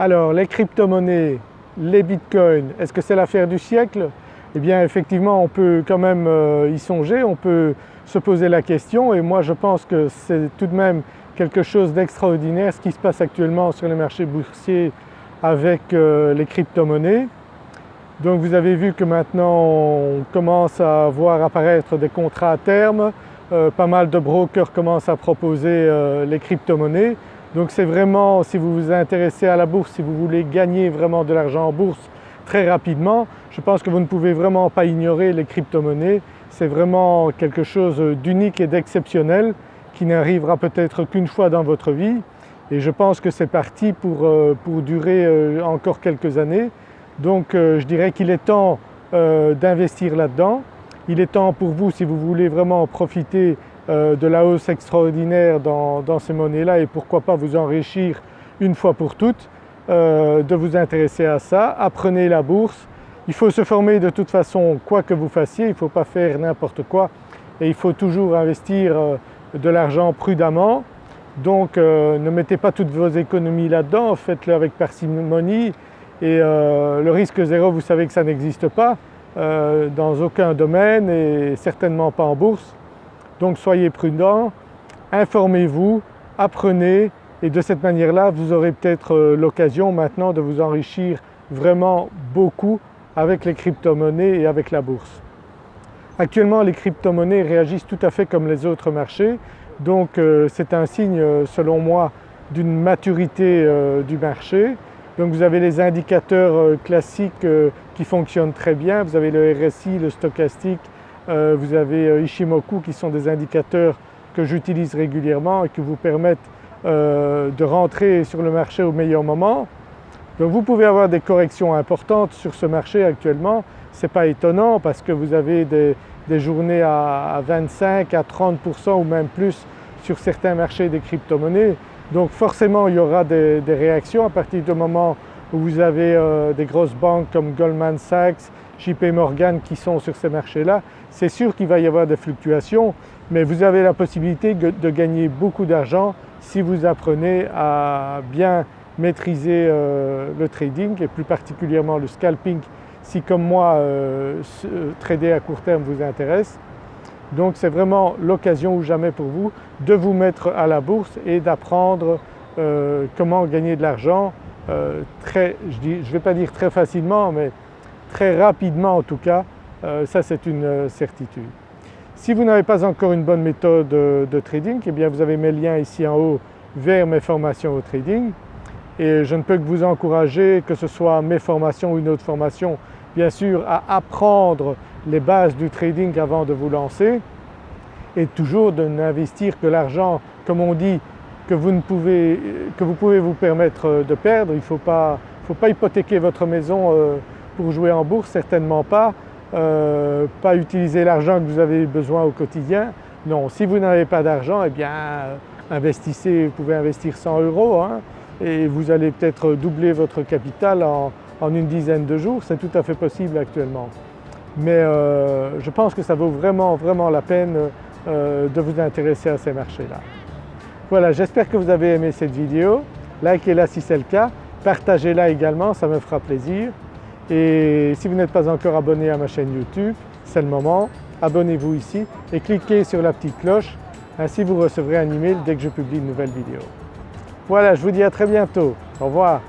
Alors les crypto-monnaies, les bitcoins, est-ce que c'est l'affaire du siècle? Eh bien effectivement on peut quand même euh, y songer, on peut se poser la question et moi je pense que c'est tout de même quelque chose d'extraordinaire ce qui se passe actuellement sur les marchés boursiers avec euh, les crypto-monnaies. Donc vous avez vu que maintenant on commence à voir apparaître des contrats à terme, euh, pas mal de brokers commencent à proposer les crypto-monnaies. Donc c'est vraiment, si vous vous intéressez à la bourse, si vous voulez gagner vraiment de l'argent en bourse très rapidement, je pense que vous ne pouvez vraiment pas ignorer les crypto-monnaies. C'est vraiment quelque chose d'unique et d'exceptionnel qui n'arrivera peut-être qu'une fois dans votre vie et je pense que c'est parti pour, euh, durer encore quelques années. Donc je dirais qu'il est temps d'investir là-dedans. Il est temps pour vous, si vous voulez vraiment profiter euh, de la hausse extraordinaire dans, ces monnaies-là et pourquoi pas vous enrichir une fois pour toutes, euh, de vous intéresser à ça. Apprenez la bourse. Il faut se former de toute façon quoi que vous fassiez, il ne faut pas faire n'importe quoi et il faut toujours investir euh, de l'argent prudemment. Donc ne mettez pas toutes vos économies là-dedans, faites-le avec parcimonie et le risque zéro vous savez que ça n'existe pas. Dans aucun domaine et certainement pas en bourse. Donc soyez prudents, informez-vous, apprenez et de cette manière-là vous aurez peut-être euh, l'occasion maintenant de vous enrichir vraiment beaucoup avec les crypto-monnaies et avec la bourse. Actuellement les crypto-monnaies réagissent tout à fait comme les autres marchés. Donc euh, c'est un signe selon moi d'une maturité du marché. Donc vous avez les indicateurs euh, classiques euh, qui fonctionnent très bien, vous avez le RSI, le stochastique, euh, vous avez Ishimoku qui sont des indicateurs que j'utilise régulièrement et qui vous permettent de rentrer sur le marché au meilleur moment. Donc vous pouvez avoir des corrections importantes sur ce marché actuellement, ce n'est pas étonnant parce que vous avez des, journées à, 25, à 30% ou même plus sur certains marchés des crypto-monnaies. Donc forcément il y aura des, réactions à partir du moment où vous avez euh, des grosses banques comme Goldman Sachs, JP Morgan qui sont sur ces marchés-là, c'est sûr qu'il va y avoir des fluctuations mais vous avez la possibilité de gagner beaucoup d'argent si vous apprenez à bien maîtriser euh, le trading et plus particulièrement le scalping si comme moi euh, trader à court terme vous intéresse. Donc c'est vraiment l'occasion ou jamais pour vous de vous mettre à la bourse et d'apprendre comment gagner de l'argent euh, très, je ne vais pas dire très facilement mais très rapidement en tout cas, euh, ça c'est une certitude. Si vous n'avez pas encore une bonne méthode de trading, eh bien vous avez mes liens ici en haut vers mes formations au trading et je ne peux que vous encourager, que ce soit mes formations ou une autre formation, bien sûr à apprendre les bases du trading avant de vous lancer et toujours de n'investir que l'argent, comme on dit, que vous, ne pouvez, que vous pouvez vous permettre de perdre. Il ne faut pas, faut pas hypothéquer votre maison euh, pour jouer en bourse, certainement pas. Euh, pas utiliser l'argent que vous avez besoin au quotidien. Non, si vous n'avez pas d'argent, eh bien investissez, vous pouvez investir 100 euros hein, et vous allez peut-être doubler votre capital en, en une dizaine de jours, c'est tout à fait possible actuellement mais euh, je pense que ça vaut vraiment vraiment la peine euh, de vous intéresser à ces marchés-là. Voilà, j'espère que vous avez aimé cette vidéo, likez-la si c'est le cas, partagez-la également, ça me fera plaisir. Et si vous n'êtes pas encore abonné à ma chaîne YouTube, c'est le moment, abonnez-vous ici et cliquez sur la petite cloche, ainsi vous recevrez un email dès que je publie une nouvelle vidéo. Voilà, je vous dis à très bientôt, au revoir.